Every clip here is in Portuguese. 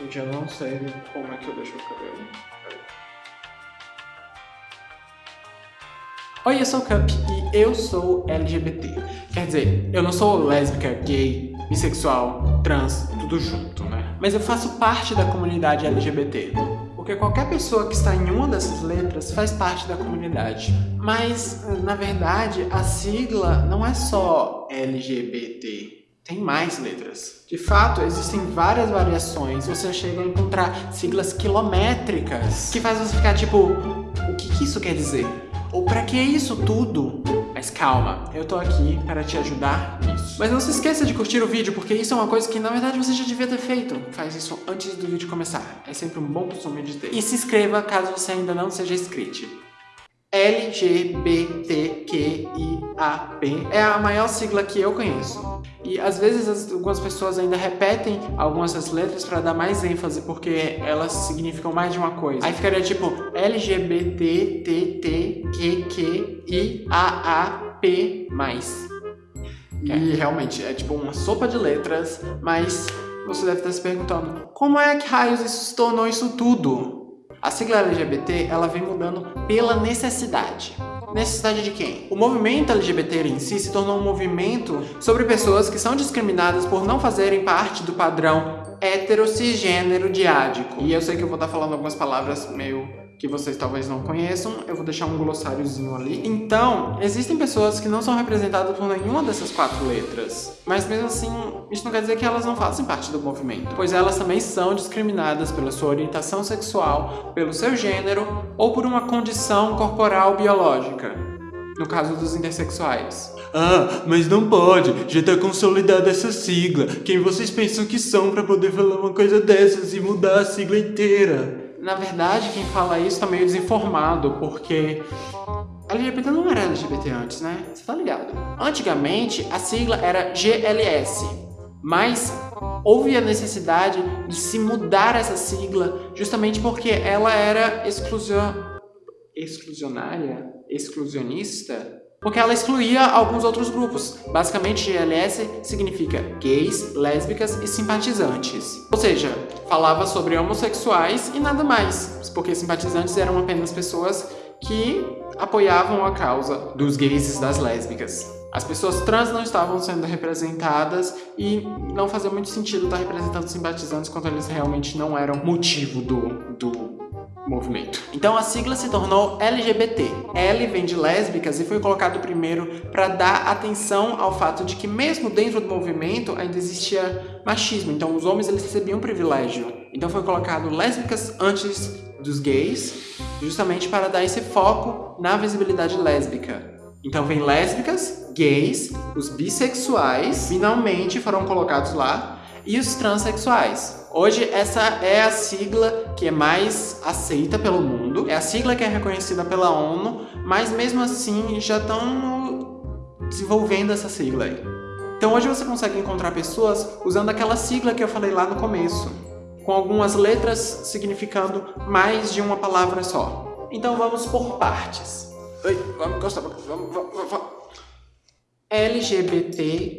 Eu não sei como é que eu deixo o cabelo. Oi, eu sou o Cup e eu sou LGBT. Quer dizer, eu não sou lésbica, gay, bissexual, trans, tudo junto, né? Mas eu faço parte da comunidade LGBT. Porque qualquer pessoa que está em uma dessas letras faz parte da comunidade. Mas, na verdade, a sigla não é só LGBT. Tem mais letras. De fato, existem várias variações. Você chega a encontrar siglas quilométricas que faz você ficar tipo, o que, que isso quer dizer? Ou para que isso tudo? Mas calma, eu tô aqui para te ajudar nisso. Mas não se esqueça de curtir o vídeo, porque isso é uma coisa que na verdade você já devia ter feito. Faz isso antes do vídeo começar. É sempre um bom costume de ter. E se inscreva caso você ainda não seja inscrito. LGBTQIAP é a maior sigla que eu conheço. E às vezes algumas pessoas ainda repetem algumas dessas letras para dar mais ênfase, porque elas significam mais de uma coisa. Aí ficaria tipo LGBTTTQQIAAP+. E realmente, é tipo uma sopa de letras, mas você deve estar se perguntando, como é que raios isso se tornou isso tudo? A sigla LGBT, ela vem mudando pela necessidade. Necessidade de quem? O movimento LGBT em si se tornou um movimento sobre pessoas que são discriminadas por não fazerem parte do padrão hétero cisgênero diádico. E eu sei que eu vou estar falando algumas palavras meio que vocês talvez não conheçam, eu vou deixar um glossáriozinho ali. Então, existem pessoas que não são representadas por nenhuma dessas quatro letras, mas mesmo assim, isso não quer dizer que elas não fazem parte do movimento, pois elas também são discriminadas pela sua orientação sexual, pelo seu gênero ou por uma condição corporal biológica, no caso dos intersexuais. Ah, mas não pode, já tá consolidada essa sigla. Quem vocês pensam que são para poder falar uma coisa dessas e mudar a sigla inteira? Na verdade, quem fala isso tá meio desinformado, porque LGBT não era LGBT antes, né? Você tá ligado? Antigamente, a sigla era GLS, mas houve a necessidade de se mudar essa sigla justamente porque ela era exclusion... exclusionária? Exclusionista? porque ela excluía alguns outros grupos. Basicamente, GLS significa gays, lésbicas e simpatizantes. Ou seja, falava sobre homossexuais e nada mais, porque simpatizantes eram apenas pessoas que apoiavam a causa dos gays e das lésbicas. As pessoas trans não estavam sendo representadas e não fazia muito sentido estar representando simpatizantes quando eles realmente não eram motivo do, do movimento. Então a sigla se tornou LGBT. L vem de lésbicas e foi colocado primeiro para dar atenção ao fato de que mesmo dentro do movimento ainda existia machismo, então os homens eles recebiam privilégio. Então foi colocado lésbicas antes dos gays, justamente para dar esse foco na visibilidade lésbica. Então vem lésbicas, gays, os bissexuais, finalmente foram colocados lá, e os transexuais. Hoje essa é a sigla que é mais aceita pelo mundo, é a sigla que é reconhecida pela ONU, mas mesmo assim já estão desenvolvendo essa sigla aí. Então hoje você consegue encontrar pessoas usando aquela sigla que eu falei lá no começo, com algumas letras significando mais de uma palavra só. Então vamos por partes. Oi, vamos vamos, vamos, vamos. LGBTQIAP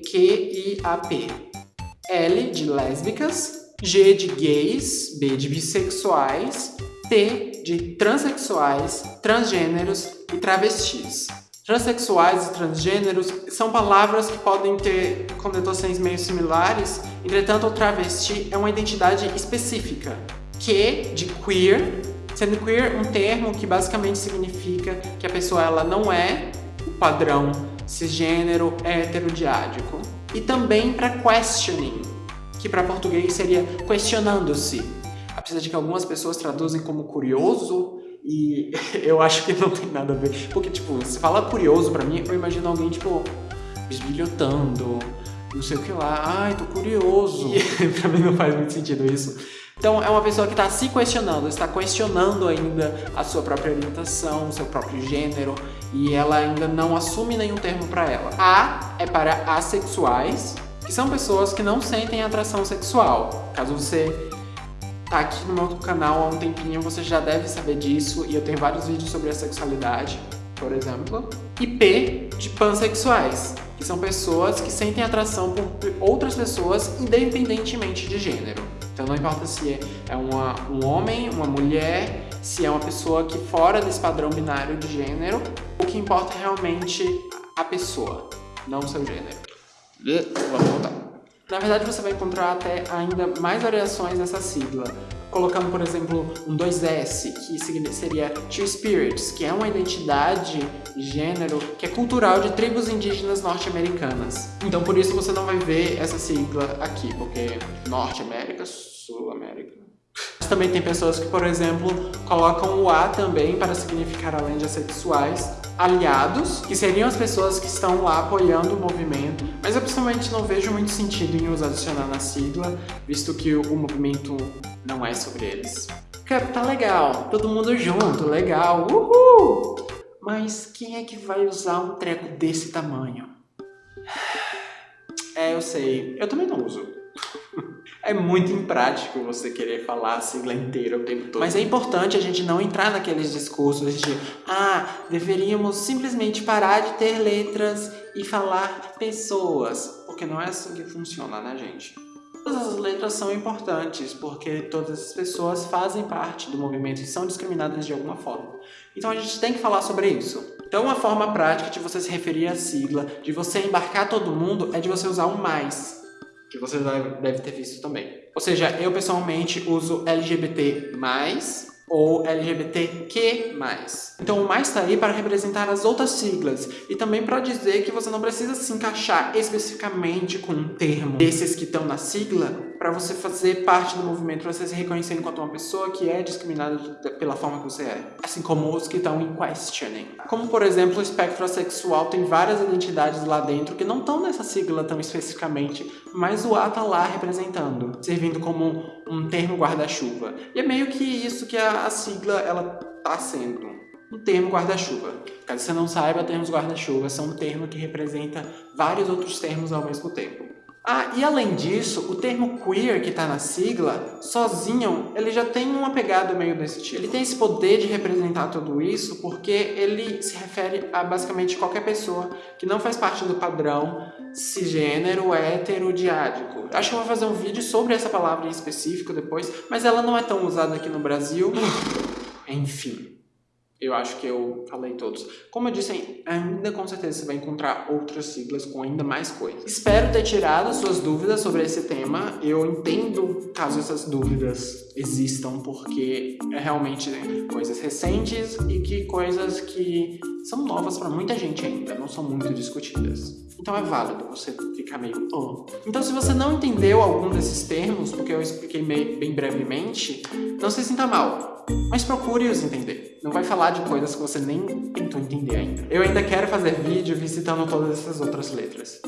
L de lésbicas, G de gays, B de bissexuais, T de transexuais, transgêneros e travestis. Transexuais e transgêneros são palavras que podem ter conotações meio similares, entretanto o travesti é uma identidade específica. Q de queer, sendo queer um termo que basicamente significa que a pessoa ela não é o padrão cisgênero heterodiádico e também para questioning, que para português seria questionando-se. Apesar de que algumas pessoas traduzem como curioso, e eu acho que não tem nada a ver. Porque, tipo, se fala curioso pra mim, eu imagino alguém, tipo, bisbilhotando, não sei o que lá. Ai, tô curioso. E pra mim não faz muito sentido isso. Então, é uma pessoa que está se questionando, está questionando ainda a sua própria orientação, o seu próprio gênero, e ela ainda não assume nenhum termo para ela. A é para assexuais, que são pessoas que não sentem atração sexual. Caso você tá aqui no meu canal há um tempinho, você já deve saber disso, e eu tenho vários vídeos sobre a sexualidade, por exemplo. E P de pansexuais, que são pessoas que sentem atração por outras pessoas independentemente de gênero. Então não importa se é, é uma, um homem, uma mulher, se é uma pessoa que fora desse padrão binário de gênero, que importa é realmente a pessoa, não o seu gênero. Vamos voltar. Na verdade, você vai encontrar até ainda mais variações dessa sigla, colocando, por exemplo, um 2S, que seria Two Spirits, que é uma identidade de gênero que é cultural de tribos indígenas norte-americanas. Então, por isso você não vai ver essa sigla aqui, porque Norte também tem pessoas que, por exemplo, colocam o A também para significar além de assexuais, aliados, que seriam as pessoas que estão lá apoiando o movimento, mas eu pessoalmente não vejo muito sentido em os adicionar na sigla, visto que o movimento não é sobre eles. Porque tá legal, todo mundo junto, legal, uhul! Mas quem é que vai usar um treco desse tamanho? É, eu sei, eu também não uso. É muito imprático você querer falar a sigla inteira o tempo todo. Mas é importante a gente não entrar naqueles discursos de ah, deveríamos simplesmente parar de ter letras e falar pessoas. Porque não é assim que funciona, né, gente? Todas as letras são importantes, porque todas as pessoas fazem parte do movimento e são discriminadas de alguma forma. Então a gente tem que falar sobre isso. Então uma forma prática de você se referir à sigla, de você embarcar todo mundo, é de você usar o mais que você deve ter visto também. Ou seja, eu pessoalmente uso LGBT+, ou LGBTQ+. Então o mais está aí para representar as outras siglas e também para dizer que você não precisa se encaixar especificamente com um termo desses que estão na sigla para você fazer parte do movimento, para você se reconhecer enquanto uma pessoa que é discriminada pela forma que você é. Assim como os que estão em questioning. Como, por exemplo, o espectro sexual tem várias identidades lá dentro que não estão nessa sigla tão especificamente, mas o A está lá representando, servindo como um termo guarda-chuva. E é meio que isso que a, a sigla ela tá sendo um termo guarda-chuva. Caso você não saiba, termos guarda-chuva são um termo que representa vários outros termos ao mesmo tempo. Ah, e além disso, o termo queer que está na sigla, sozinho, ele já tem uma pegada meio desse tipo. Ele tem esse poder de representar tudo isso porque ele se refere a basicamente qualquer pessoa que não faz parte do padrão cisgênero, hétero, diádico. Acho que eu vou fazer um vídeo sobre essa palavra em específico depois, mas ela não é tão usada aqui no Brasil. Enfim. Eu acho que eu falei todos. Como eu disse, ainda com certeza você vai encontrar outras siglas com ainda mais coisas. Espero ter tirado suas dúvidas sobre esse tema. Eu entendo caso essas dúvidas existam, porque é realmente coisas recentes e que coisas que são novas para muita gente ainda, não são muito discutidas. Então é válido você meio... Oh. Então se você não entendeu algum desses termos, porque eu expliquei bem brevemente, não se sinta mal mas procure-os entender. Não vai falar de coisas que você nem tentou entender ainda. Eu ainda quero fazer vídeo visitando todas essas outras letras.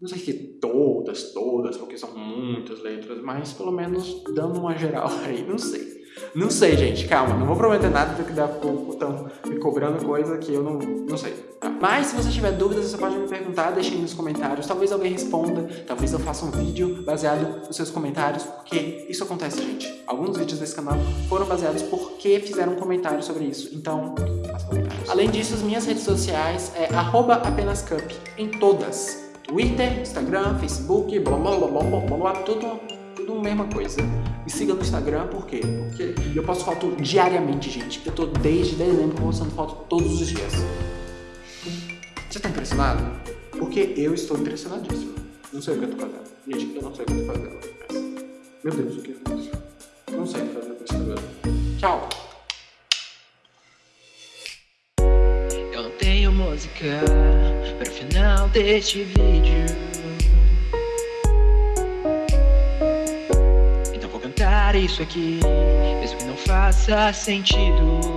Não sei se todas, todas, porque são muitas letras, mas pelo menos dando uma geral aí, não sei. Não sei, gente, calma, não vou prometer nada do que dá estão me cobrando coisa que eu não, não sei. Mas se você tiver dúvidas, você pode me perguntar, deixe nos comentários. Talvez alguém responda, talvez eu faça um vídeo baseado nos seus comentários, porque isso acontece, gente. Alguns vídeos desse canal foram baseados porque fizeram um comentário sobre isso. Então, faça comentários. Além disso, as minhas redes sociais é apenascup em todas. Twitter, Instagram, Facebook, blá blá blá blá blá blá, tudo, tudo a mesma coisa. Me siga no Instagram, por quê? Porque eu posto foto diariamente, gente. Eu tô desde dezembro postando foto todos os dias. Você tá impressionado? Porque eu estou impressionadíssimo. Não sei o que eu tô fazendo. Gente, eu não sei o que eu tô fazendo. Meu Deus, o que eu? Não sei o que fazer com esse cabelo. Tchau! Eu não tenho música para o final deste vídeo. Isso aqui, mesmo que não faça sentido.